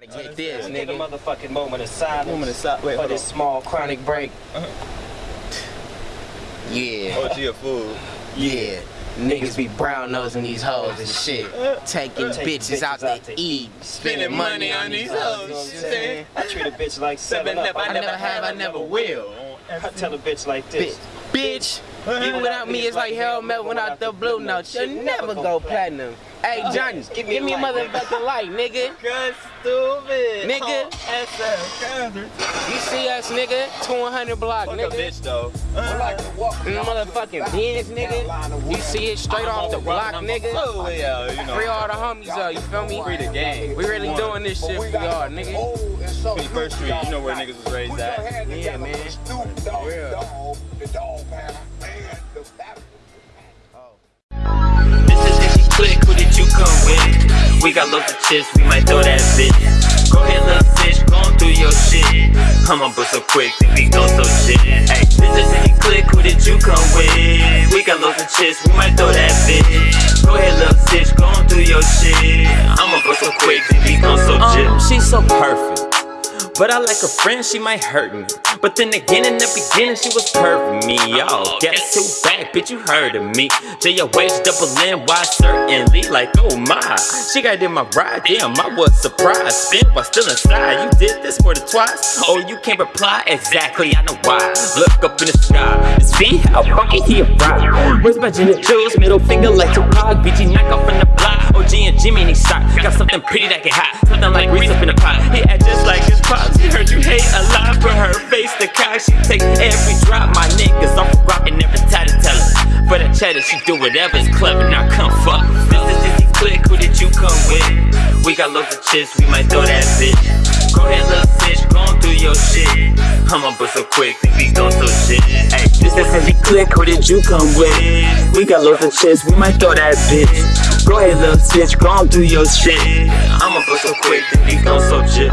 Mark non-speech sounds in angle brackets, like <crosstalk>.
Gotta get this, Take a nigga. motherfucking moment of silence Moment of si- wait, for hold this on. small chronic break. Yeah, Oh, she a fool. yeah. Niggas be brown nosing these hoes and shit. Taking Take bitches out to eat. Spending money on these You know what hoes. I'm you know I'm saying? saying? I treat a bitch like Seven seven up. up, I never have, I never will. I tell a bitch like Bitch, this. bitch. Even without me, it's like Harold Melvin without the blue notes. You'll never go platinum. Hey, Johnny, give me, a motherfucking light, nigga. <laughs> Good stupid. Nigga. You see us, nigga? 200 block, Fuck a nigga. bitch though. Mm, Motherfucking Benz, nigga. You see it straight off the block, nigga. Oh yeah, you know. Free all the homies up, you feel me? Free the game. We really doing this shit for y'all, nigga. 21st Street, you know where niggas was raised at. Yeah, man. We got loads of chips, we might throw that bitch. Go ahead, little bitch, gon' through your shit. I'ma bust so quick, think we gon' so shit. Hey, this is you click, who did you come with? We got loads of chips, we might throw that bitch. Go ahead, little bitch, gon' through your shit. I'ma bust so quick, think we gon' so shit. Um, she's so perfect. But I like her friend, she might hurt me. But then again, in the beginning, she was perfect me. Y'all, oh, guess who back, bitch? You heard of me. J-O-H double N-Y, certainly. Like, oh my. She got in my ride, damn, I was surprised. Spin while still inside. You did this for the twice? Oh, you can't reply? Exactly, I know why. Look up in the sky. It's V, how fucking he arrived. Where's my Jenny Jules? Middle finger like Tupac. BG knock off in the block. OG and Jimmy need shot. Got something pretty that get hot. Something like grease up in the pot. He act just like for her face. The cock, she take every drop. My niggas off of rock and to tell her. For the cheddar, she do whatever is clever. Now come fuck. This is Dizzy Click. Who did you come with? We got loads of chips. We might throw that bitch. Go ahead, little bitch. Gon' do your shit. I'ma bust so quick. We gon' so shit. Hey, this is Heavy Click. Who did you come with? We got loads of chips. We might throw that bitch. Go ahead, little bitch. Gon' do your shit. I'ma bust so quick. Think we gon' so shit.